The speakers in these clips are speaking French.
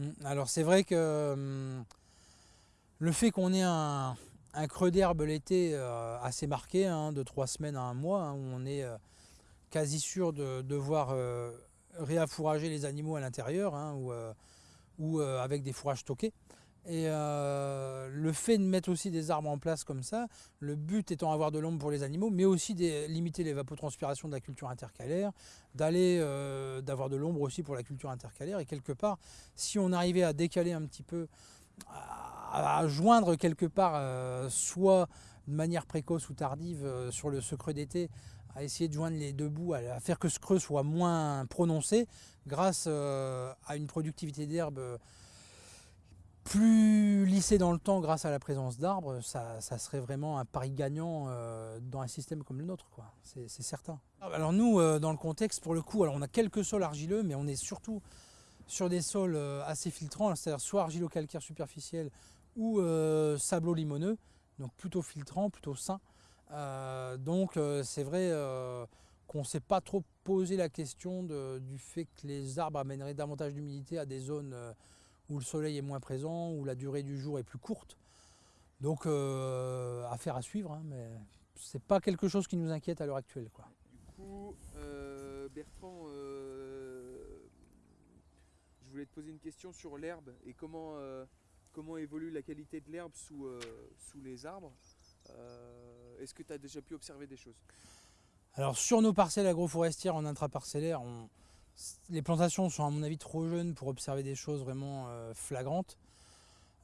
Mm. Alors c'est vrai que hum, le fait qu'on ait un, creux d'herbe l'été euh, assez marqué, hein, de trois semaines à un mois, hein, où on est euh, quasi sûr de devoir euh, réaffourager les animaux à l'intérieur hein, ou, avec des fourrages stockés. Et le fait de mettre aussi des arbres en place comme ça, le but étant d'avoir de l'ombre pour les animaux, mais aussi de limiter l'évapotranspiration de la culture intercalaire, d'aller d'avoir de l'ombre aussi pour la culture intercalaire. Et quelque part, si on arrivait à décaler un petit peu à, joindre quelque part, euh, soit de manière précoce ou tardive euh, sur le, ce d'été, à essayer de joindre les deux bouts, à, faire que ce creux soit moins prononcé, grâce euh, à une productivité d'herbe plus lissée dans le temps grâce à la présence d'arbres, ça, serait vraiment un pari gagnant dans un système comme le nôtre, c'est certain. Alors nous, dans le contexte, pour le coup, on a quelques sols argileux, mais on est surtout sur des sols assez filtrants, c'est-à-dire soit argilo-calcaire superficiel ou euh, sablo-limoneux, donc plutôt filtrant, plutôt sain. Euh, donc euh, c'est vrai qu'on ne s'est pas trop posé la question du fait que les arbres amèneraient davantage d'humidité à des zones où le soleil est moins présent, où la durée du jour est plus courte. Donc affaire à suivre, hein, mais c'est pas quelque chose qui nous inquiète à l'heure actuelle. Quoi. Du coup, Bertrand, je voulais te poser une question sur l'herbe et comment comment évolue la qualité de l'herbe sous, euh, sous les arbres. Euh, est-ce que tu as déjà pu observer des choses? Alors sur nos parcelles agroforestières en intraparcellaire, on... les plantations sont à mon avis trop jeunes pour observer des choses vraiment euh, flagrantes.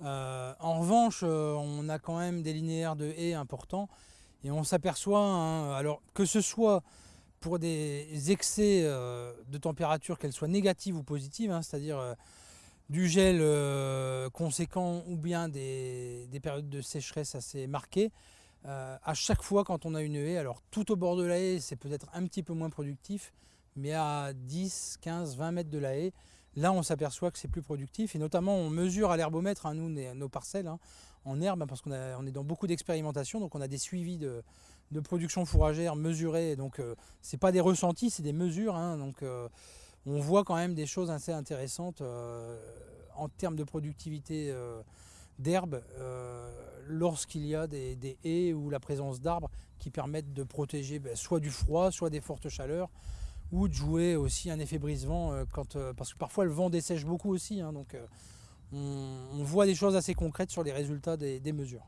en revanche, on a quand même des linéaires de haies importants et on s'aperçoit, hein, alors que ce soit pour des excès de température, qu'elles soient négatives ou positives, hein, c'est-à-dire du gel euh, conséquent ou bien des, périodes de sécheresse assez marquées. Euh, à chaque fois quand on a une haie, alors tout au bord de la haie c'est peut-être un petit peu moins productif, mais à 10, 15, 20 mètres de la haie, là on s'aperçoit que c'est plus productif et notamment on mesure à l'herbomètre, hein, nous nos parcelles hein, en herbe parce qu'on est dans beaucoup d'expérimentation, donc on a des suivis de, production fourragère mesurés, donc euh, c'est pas des ressentis, c'est des mesures, hein, donc on voit quand même des choses assez intéressantes euh, en termes de productivité euh, d'herbe euh, lorsqu'il y a des, haies ou la présence d'arbres qui permettent de protéger ben, soit du froid, soit des fortes chaleurs ou de jouer aussi un effet brise-vent parce que parfois le vent dessèche beaucoup aussi. Hein, donc on, voit des choses assez concrètes sur les résultats des mesures.